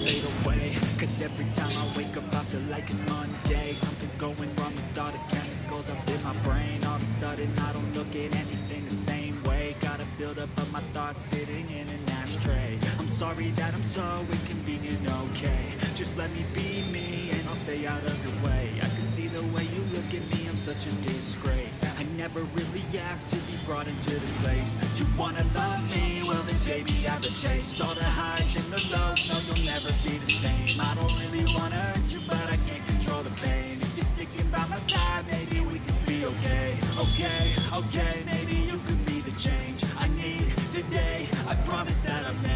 Away Cause every time I wake up I feel like it's Monday. Something's going wrong with all the chemicals up in my brain. All of a sudden I don't look at anything the same way. Gotta build up of my thoughts sitting in an ashtray. I'm sorry that I'm so inconvenient, okay. Just let me be me and I'll stay out of your way see the way you look at me, I'm such a disgrace. I never really asked to be brought into this place. You wanna love me? Well then baby I've a taste. All the highs and the lows, no you'll never be the same. I don't really wanna hurt you but I can't control the pain. If you're sticking by my side maybe we could be okay. Okay, okay, maybe you could be the change I need today. I promise that I've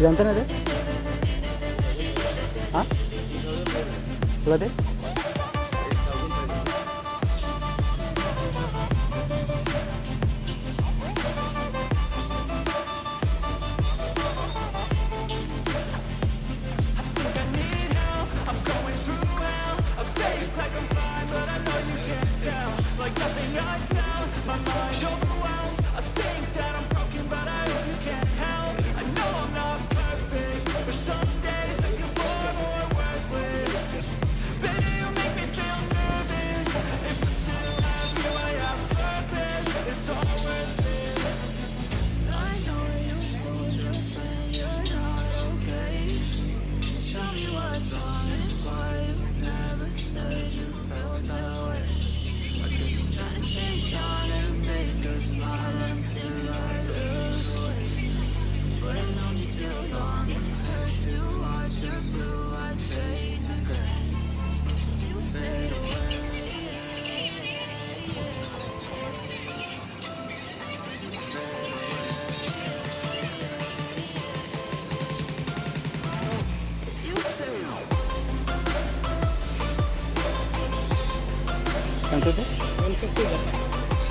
ఇదంతేనా అదే అదే.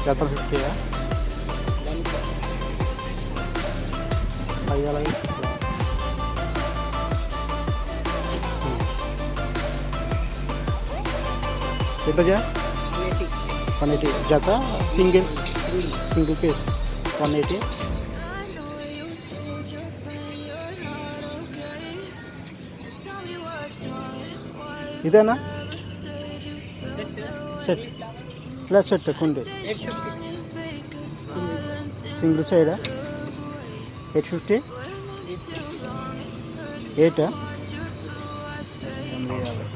datang ke ya. Saya lagi hmm. itu aja panitia jatah single. Single piece. Panitia itu enak? Set. Set. Plus set కుండి Stay strong and fake a smile until single సైడా I look away. Eight fifty But I've known you too long, it hurts ఎయిటా to watch your blue eyes fade. ఎనిమిది యాభై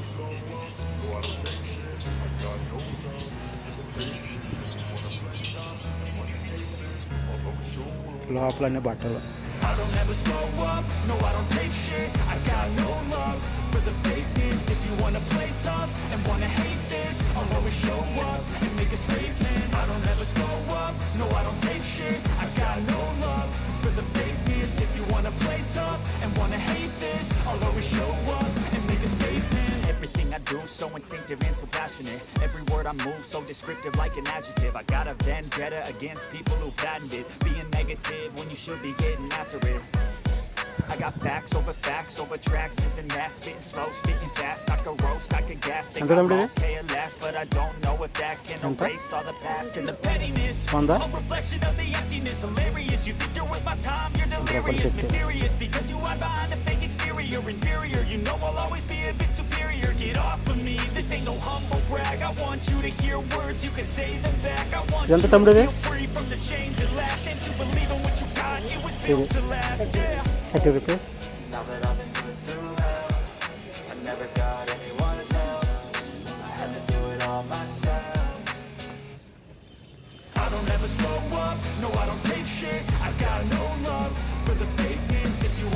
లోపలన్నీ బట్టలు I don't ever slow up, no I don't take shit. I got no love for the fakeness. If you wanna play tough and wanna hate this I'll always show up and make a statement. I don't ever slow up, no I don't take shit. I got no love for the fakeness. If you wanna play tough and wanna hate this I'll always show up everything I do so instinctive and so passionate. Every word I move so descriptive like an adjective. I got a vendetta against people who patented Being negative when you should be getting after it. I got facts over facts over tracks This and that, spitting slow, spitting fast. I could roast, I could gas, think I'm okay at last But I don't know if that can erase all the past And the pettiness, a reflection of the emptiness Hilarious, you think you're worth my time, you're delirious. Mysterious, because you are behind the fake inferior. You know I'll always be a bit superior. Get off of me, this ain't no humble brag. I want you to hear words, you can say them back. I want you to feel free from the chains that last. And to believe in what you got, it was built to last. Yeah. Thank you. Now that I've been through hell I never got anyone's help. I had to do it all myself. I don't ever slow up. No, I don't take shit. I got no love for the fake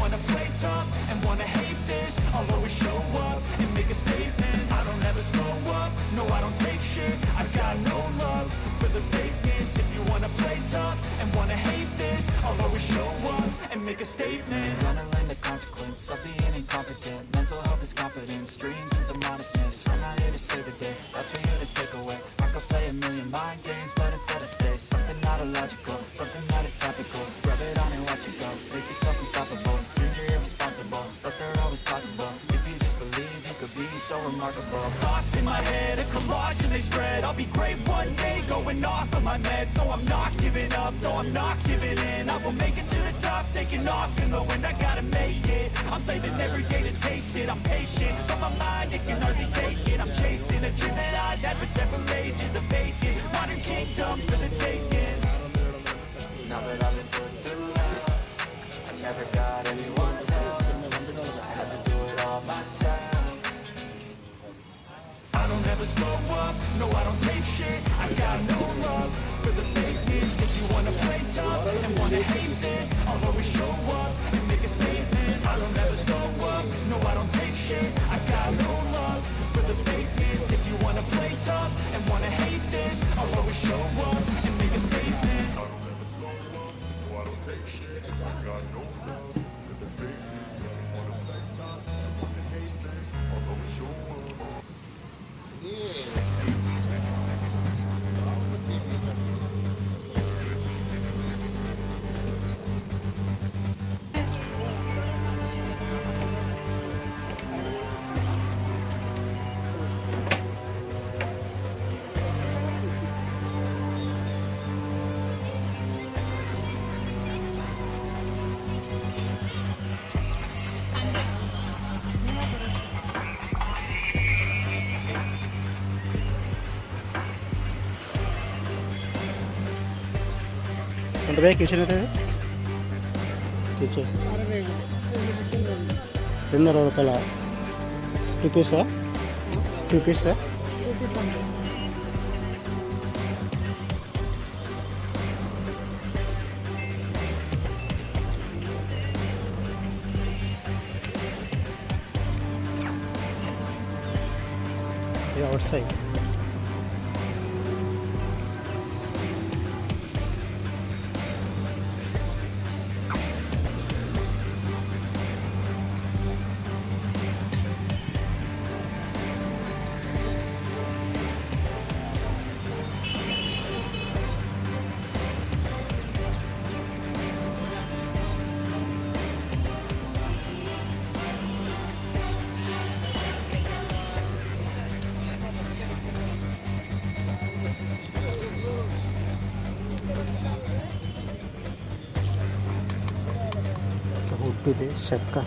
wanna play tough and wanna hate this. I'll always show up and make a statement. I don't ever slow up, no I don't take shit. I got no love for the fakeness. If you wanna play tough and wanna hate this I'll always show up and make a statement. Gonna learn the consequence of being so remarkable. Thoughts in my head, a collage and they spread. I'll be great one day, going off of my meds. No, I'm not giving up, no, I'm not giving in. I will make it to the top, taking off and knowing I gotta make it. I'm saving every day to taste it, I'm patient But my mind, it can hardly take it. I'm chasing a dream that I've had for several ages A vacant, modern kingdom no I don't take shit. I got no love for the fakeness. If you wanna play tough and wanna hate this I'll always show up and make a statement. I don't ever slow up, no I don't take shit. I got no love for the fakeness. If you wanna play tough and wanna hate this I'll always show up and make a statement. I don't ever slow up, no I don't take shit. I got no love for the fakeness. If you wanna play tough, ఎంత బే kitchen అవుతుంది kitchen రెండు అరవై రూపాయల? Two పీసా two పీసా out विदेश का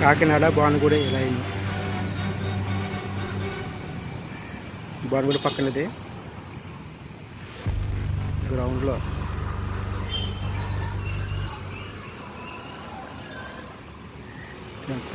కాకినాడ భానుగూడ ఇలా అయింది. భానుగూడ పక్కనది. గ్రౌండ్లో. ఎంత